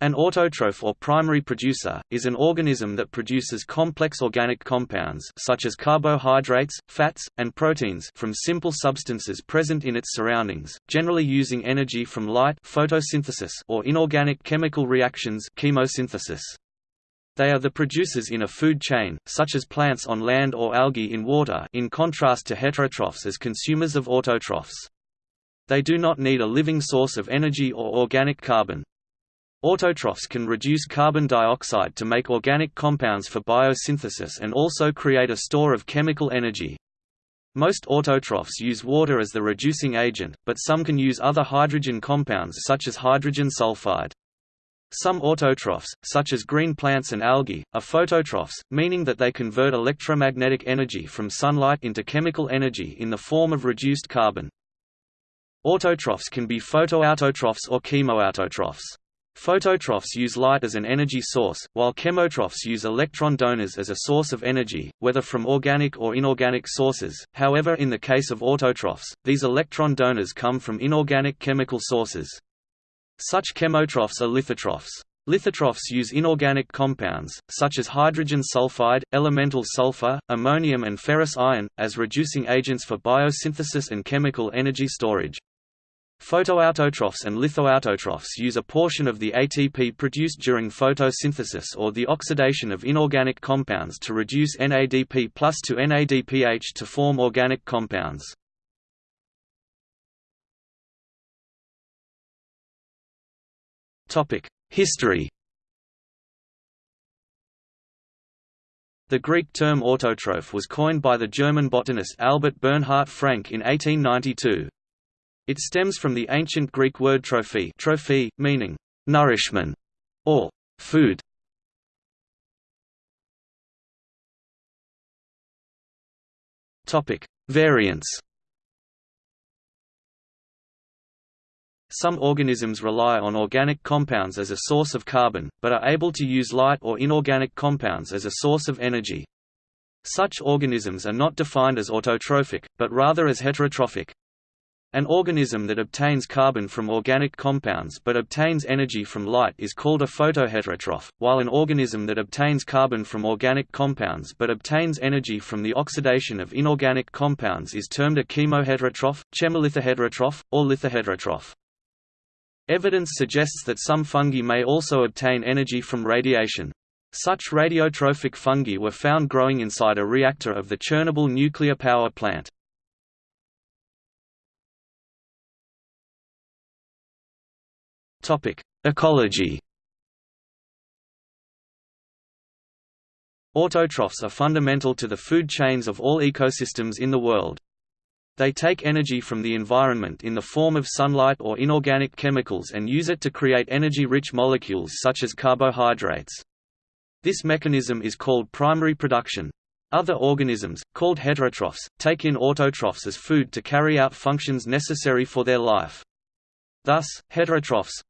An autotroph or primary producer, is an organism that produces complex organic compounds such as carbohydrates, fats, and proteins from simple substances present in its surroundings, generally using energy from light photosynthesis or inorganic chemical reactions chemosynthesis. They are the producers in a food chain, such as plants on land or algae in water in contrast to heterotrophs as consumers of autotrophs. They do not need a living source of energy or organic carbon. Autotrophs can reduce carbon dioxide to make organic compounds for biosynthesis and also create a store of chemical energy. Most autotrophs use water as the reducing agent, but some can use other hydrogen compounds such as hydrogen sulfide. Some autotrophs, such as green plants and algae, are phototrophs, meaning that they convert electromagnetic energy from sunlight into chemical energy in the form of reduced carbon. Autotrophs can be photoautotrophs or chemoautotrophs. Phototrophs use light as an energy source, while chemotrophs use electron donors as a source of energy, whether from organic or inorganic sources. However, in the case of autotrophs, these electron donors come from inorganic chemical sources. Such chemotrophs are lithotrophs. Lithotrophs use inorganic compounds, such as hydrogen sulfide, elemental sulfur, ammonium and ferrous iron, as reducing agents for biosynthesis and chemical energy storage. Photoautotrophs and lithoautotrophs use a portion of the ATP produced during photosynthesis or the oxidation of inorganic compounds to reduce NADP plus to NADPH to form organic compounds. History The Greek term autotroph was coined by the German botanist Albert Bernhard Frank in 1892. It stems from the ancient Greek word trophy, trophy meaning nourishment or food. Topic: Variants. Some organisms rely on organic compounds as a source of carbon, but are able to use light or inorganic compounds as a source of energy. Such organisms are not defined as autotrophic, but rather as heterotrophic. An organism that obtains carbon from organic compounds but obtains energy from light is called a photoheterotroph, while an organism that obtains carbon from organic compounds but obtains energy from the oxidation of inorganic compounds is termed a chemoheterotroph, chemolithoheterotroph, or lithoheterotroph. Evidence suggests that some fungi may also obtain energy from radiation. Such radiotrophic fungi were found growing inside a reactor of the Chernobyl nuclear power plant. Ecology. Autotrophs are fundamental to the food chains of all ecosystems in the world. They take energy from the environment in the form of sunlight or inorganic chemicals and use it to create energy-rich molecules such as carbohydrates. This mechanism is called primary production. Other organisms, called heterotrophs, take in autotrophs as food to carry out functions necessary for their life. Thus, heterotrophs,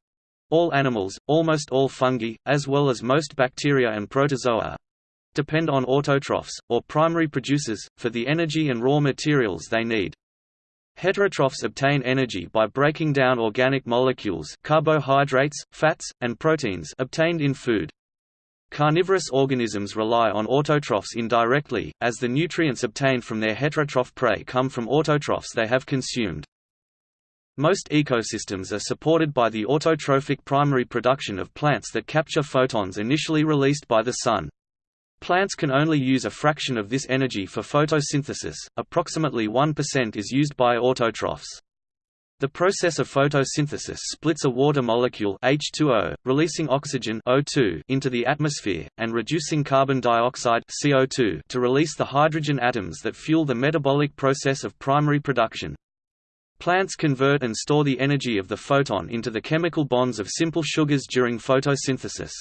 all animals, almost all fungi, as well as most bacteria and protozoa depend on autotrophs, or primary producers, for the energy and raw materials they need. Heterotrophs obtain energy by breaking down organic molecules carbohydrates, fats, and proteins obtained in food. Carnivorous organisms rely on autotrophs indirectly, as the nutrients obtained from their heterotroph prey come from autotrophs they have consumed. Most ecosystems are supported by the autotrophic primary production of plants that capture photons initially released by the sun. Plants can only use a fraction of this energy for photosynthesis, approximately 1% is used by autotrophs. The process of photosynthesis splits a water molecule H2O, releasing oxygen O2 into the atmosphere, and reducing carbon dioxide CO2 to release the hydrogen atoms that fuel the metabolic process of primary production. Plants convert and store the energy of the photon into the chemical bonds of simple sugars during photosynthesis.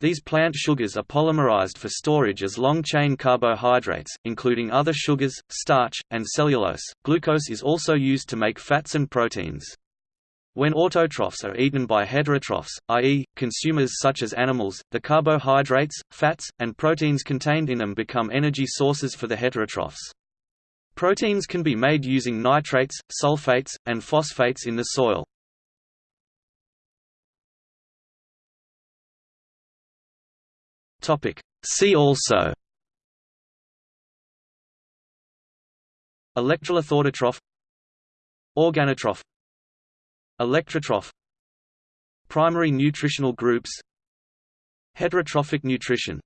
These plant sugars are polymerized for storage as long-chain carbohydrates, including other sugars, starch, and cellulose. Glucose is also used to make fats and proteins. When autotrophs are eaten by heterotrophs, i.e., consumers such as animals, the carbohydrates, fats, and proteins contained in them become energy sources for the heterotrophs. Proteins can be made using nitrates, sulfates, and phosphates in the soil. See also Electrolithoautotroph Organotroph Electrotroph Primary nutritional groups Heterotrophic nutrition